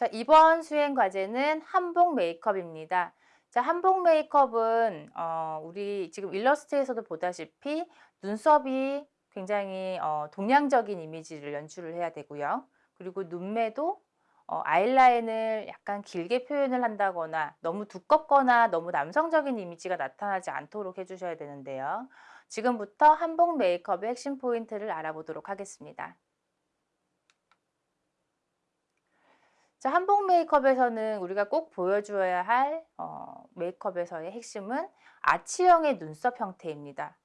자, 이번 수행 과제는 한복 메이크업입니다. 자, 한복 메이크업은 어, 우리 지금 일러스트에서도 보다시피 눈썹이 굉장히 어, 동양적인 이미지를 연출을 해야 되고요. 그리고 눈매도 어, 아이라인을 약간 길게 표현을 한다거나 너무 두껍거나 너무 남성적인 이미지가 나타나지 않도록 해주셔야 되는데요. 지금부터 한복 메이크업의 핵심 포인트를 알아보도록 하겠습니다. 자, 한복 메이크업에서는 우리가 꼭 보여줘야 할 어, 메이크업에서의 핵심은 아치형의 눈썹 형태입니다.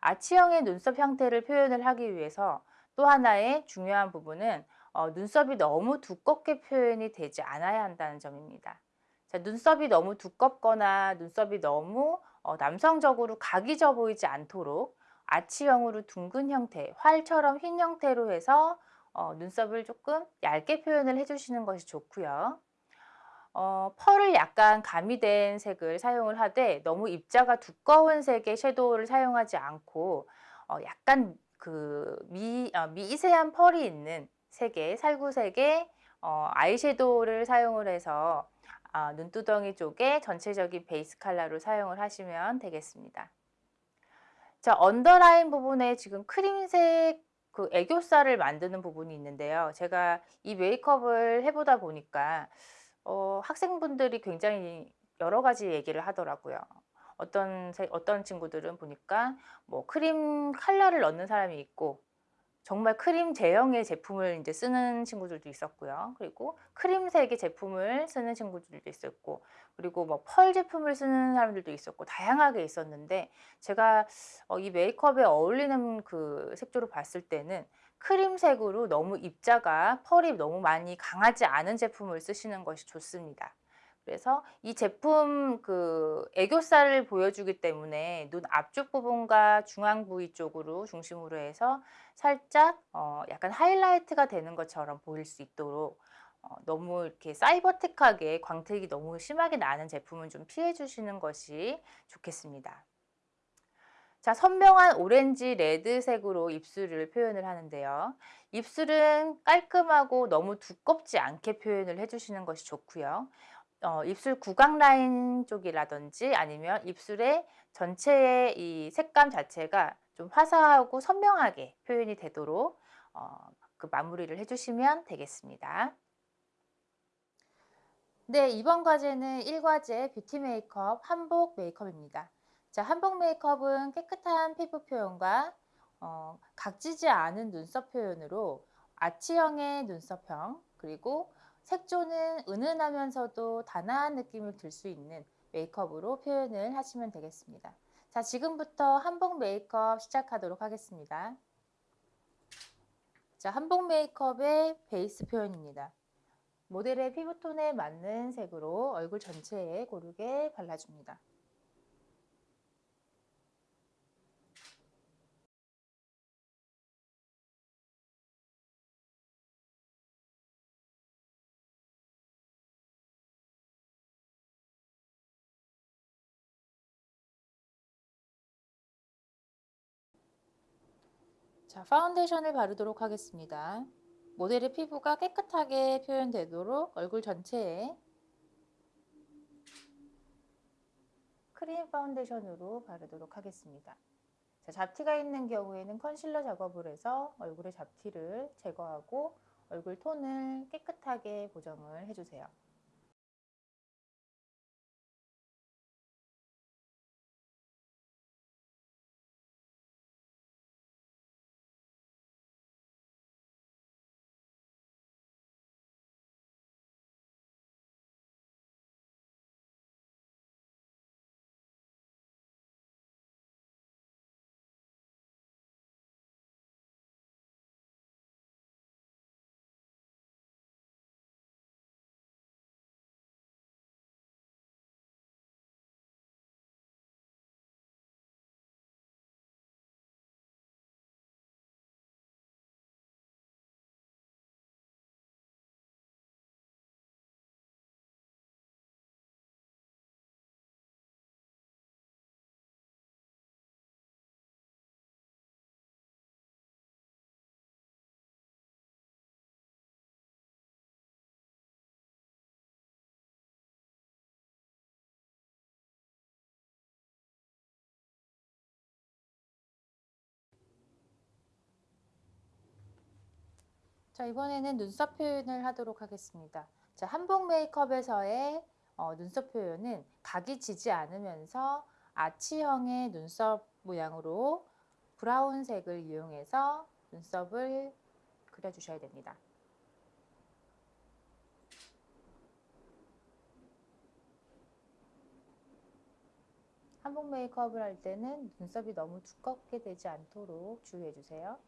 아치형의 눈썹 형태를 표현을 하기 위해서 또 하나의 중요한 부분은 어, 눈썹이 너무 두껍게 표현이 되지 않아야 한다는 점입니다. 자, 눈썹이 너무 두껍거나 눈썹이 너무 어, 남성적으로 각이 져 보이지 않도록 아치형으로 둥근 형태, 활처럼 흰 형태로 해서 어, 눈썹을 조금 얇게 표현을 해주시는 것이 좋고요. 어, 펄을 약간 가미된 색을 사용을 하되 너무 입자가 두꺼운 색의 섀도우를 사용하지 않고 어, 약간 그 미, 어, 미세한 펄이 있는 색의 살구색의 어, 아이섀도우를 사용을 해서 아, 눈두덩이 쪽에 전체적인 베이스 컬러로 사용을 하시면 되겠습니다. 자, 언더라인 부분에 지금 크림색 그 애교살을 만드는 부분이 있는데요. 제가 이 메이크업을 해보다 보니까 어, 학생분들이 굉장히 여러 가지 얘기를 하더라고요. 어떤 어떤 친구들은 보니까 뭐 크림 컬러를 넣는 사람이 있고 정말 크림 제형의 제품을 이제 쓰는 친구들도 있었고요. 그리고 크림색의 제품을 쓰는 친구들도 있었고, 그리고 뭐 펄 제품을 쓰는 사람들도 있었고, 다양하게 있었는데, 제가 어, 이 메이크업에 어울리는 그 색조로 봤을 때는 크림색으로 너무 입자가 펄이 너무 많이 강하지 않은 제품을 쓰시는 것이 좋습니다. 그래서 이 제품 그 애교살을 보여주기 때문에 눈 앞쪽 부분과 중앙 부위 쪽으로 중심으로 해서 살짝 어 약간 하이라이트가 되는 것처럼 보일 수 있도록 어 너무 이렇게 사이버틱하게 광택이 너무 심하게 나는 제품은 좀 피해 주시는 것이 좋겠습니다. 자, 선명한 오렌지 레드색으로 입술을 표현을 하는데요. 입술은 깔끔하고 너무 두껍지 않게 표현을 해주시는 것이 좋고요. 어, 입술 구강 라인 쪽이라든지 아니면 입술의 전체의 이 색감 자체가 좀 화사하고 선명하게 표현이 되도록 어, 그 마무리를 해주시면 되겠습니다. 네, 이번 과제는 1과제 뷰티 메이크업 한복 메이크업입니다. 자, 한복 메이크업은 깨끗한 피부 표현과 어, 각지지 않은 눈썹 표현으로 아치형의 눈썹형 그리고 색조는 은은하면서도 단아한 느낌을 들 수 있는 메이크업으로 표현을 하시면 되겠습니다. 자, 지금부터 한복 메이크업 시작하도록 하겠습니다. 자, 한복 메이크업의 베이스 표현입니다. 모델의 피부톤에 맞는 색으로 얼굴 전체에 고르게 발라줍니다. 자, 파운데이션을 바르도록 하겠습니다. 모델의 피부가 깨끗하게 표현되도록 얼굴 전체에 크림 파운데이션으로 바르도록 하겠습니다. 자, 잡티가 있는 경우에는 컨실러 작업을 해서 얼굴의 잡티를 제거하고 얼굴 톤을 깨끗하게 보정을 해주세요. 자, 이번에는 눈썹 표현을 하도록 하겠습니다. 자, 한복 메이크업에서의 어, 눈썹 표현은 각이 지지 않으면서 아치형의 눈썹 모양으로 브라운색을 이용해서 눈썹을 그려주셔야 됩니다. 한복 메이크업을 할 때는 눈썹이 너무 두껍게 되지 않도록 주의해 주세요.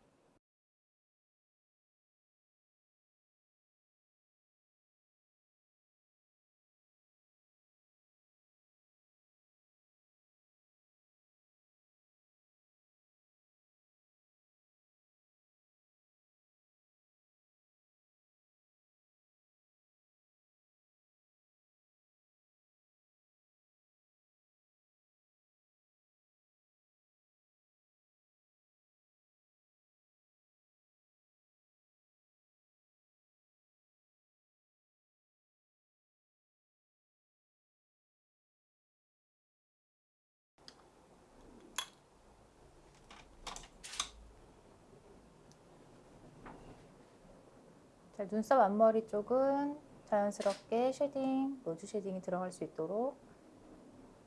자, 눈썹 앞머리 쪽은 자연스럽게 shading, nose shading이 들어갈 수 있도록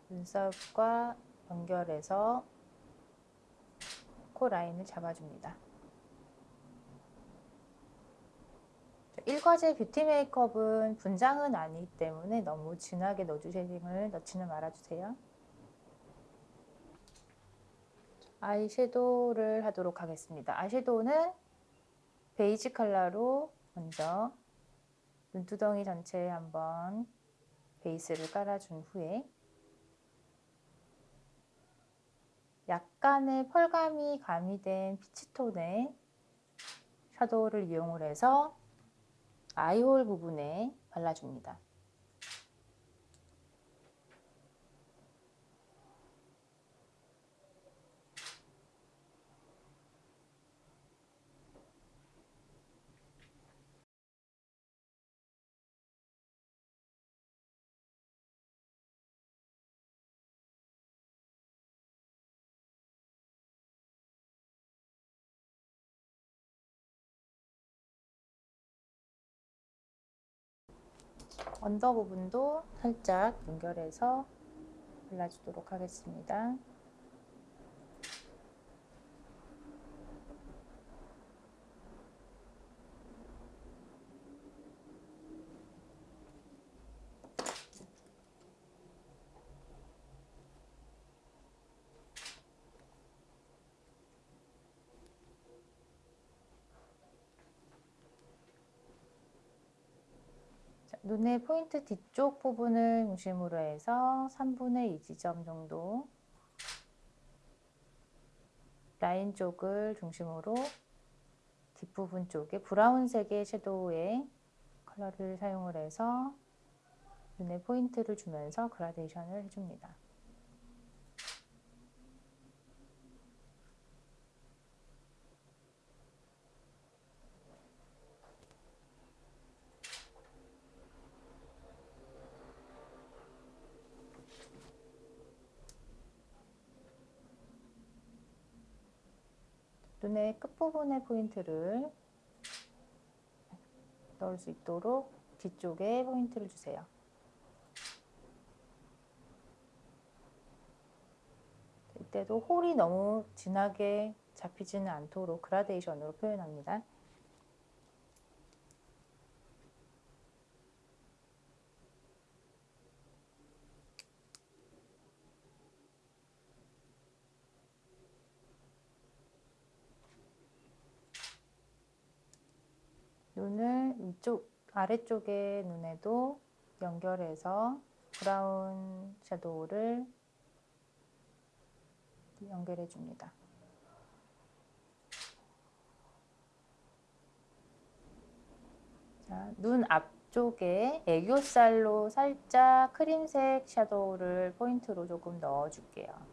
눈썹과 연결해서 코 라인을 잡아줍니다. 일과제 뷰티 메이크업은 분장은 아니기 때문에 너무 진하게 nose shading을 넣지는 말아주세요. 아이섀도우를 하도록 하겠습니다. 아이섀도우는 베이지 컬러로 먼저 눈두덩이 전체에 한번 베이스를 깔아준 후에 약간의 펄감이 가미된 피치톤의 샤도우를 이용을 해서 아이홀 부분에 발라줍니다. 언더 부분도 살짝 연결해서 발라주도록 하겠습니다. 눈의 포인트 뒤쪽 부분을 중심으로 해서 3분의 2 지점 정도 라인 쪽을 중심으로 뒷부분 쪽에 브라운색의 섀도우의 컬러를 사용을 해서 눈의 포인트를 주면서 그라데이션을 해줍니다. 눈의 끝부분의 포인트를 넣을 수 있도록 뒤쪽에 포인트를 주세요. 이때도 홀이 너무 진하게 잡히지는 않도록 그라데이션으로 표현합니다. 눈을 이쪽 아래쪽의 눈에도 연결해서 브라운 섀도우를 연결해 줍니다. 자, 눈 앞쪽에 애교살로 살짝 크림색 섀도우를 포인트로 조금 넣어 줄게요.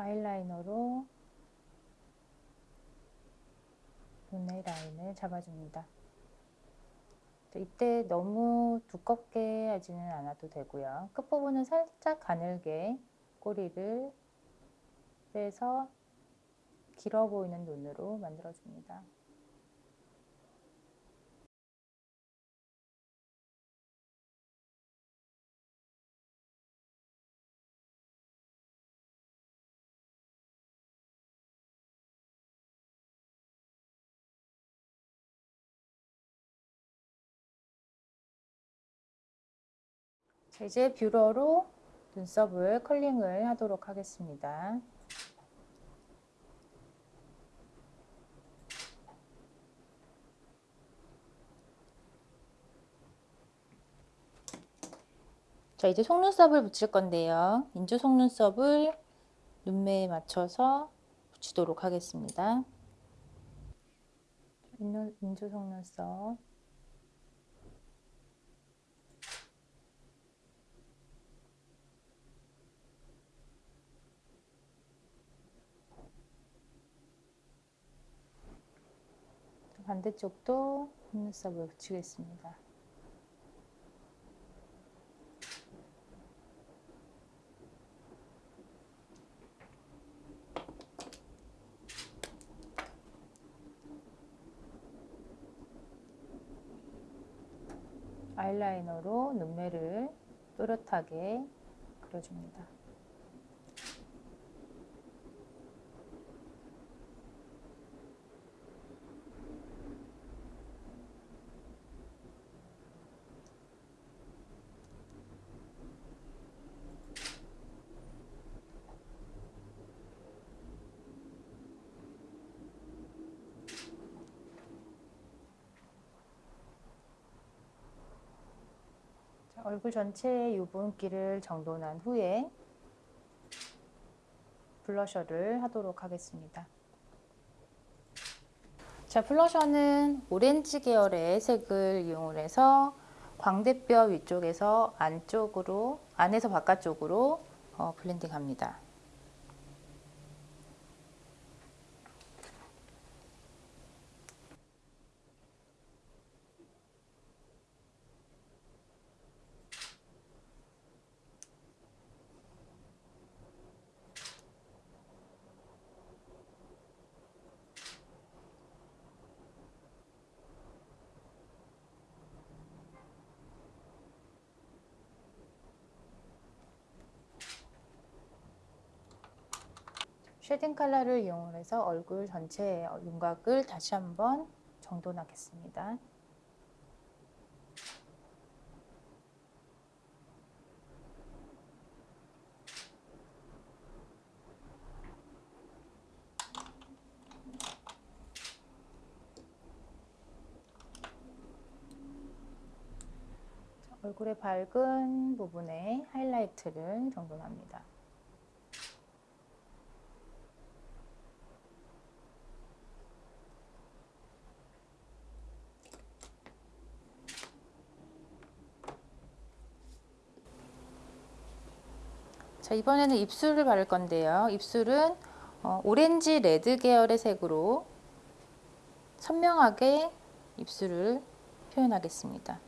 아이라이너로 눈의 라인을 잡아줍니다. 이때 너무 두껍게 하지는 않아도 되고요. 끝부분은 살짝 가늘게 꼬리를 빼서 길어 보이는 눈으로 만들어줍니다. 이제 뷰러로 눈썹을 컬링을 하도록 하겠습니다. 자 이제 속눈썹을 붙일 건데요. 인조 속눈썹을 눈매에 맞춰서 붙이도록 하겠습니다. 인조 속눈썹 반대쪽도 속눈썹을 붙이겠습니다. 아이라이너로 눈매를 또렷하게 그려줍니다. 얼굴 전체에 유분기를 정돈한 후에 블러셔를 하도록 하겠습니다. 자, 블러셔는 오렌지 계열의 색을 이용해서 광대뼈 위쪽에서 안쪽으로, 안에서 바깥쪽으로 어, 블렌딩합니다. shading 컬러를 이용해서 얼굴 전체의 윤곽을 다시 한번 정돈하겠습니다. 얼굴의 밝은 부분에 하이라이트를 정돈합니다. 자 이번에는 입술을 바를 건데요. 입술은 어, 오렌지 레드 계열의 색으로 선명하게 입술을 표현하겠습니다.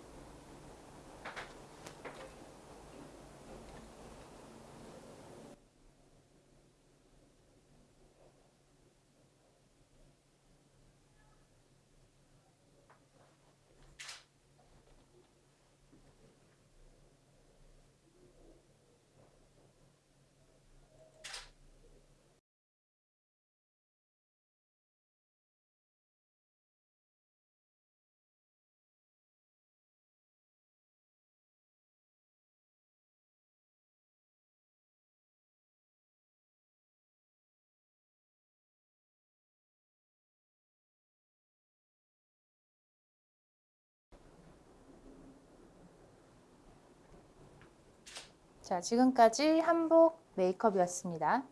자, 지금까지 한복 메이크업이었습니다.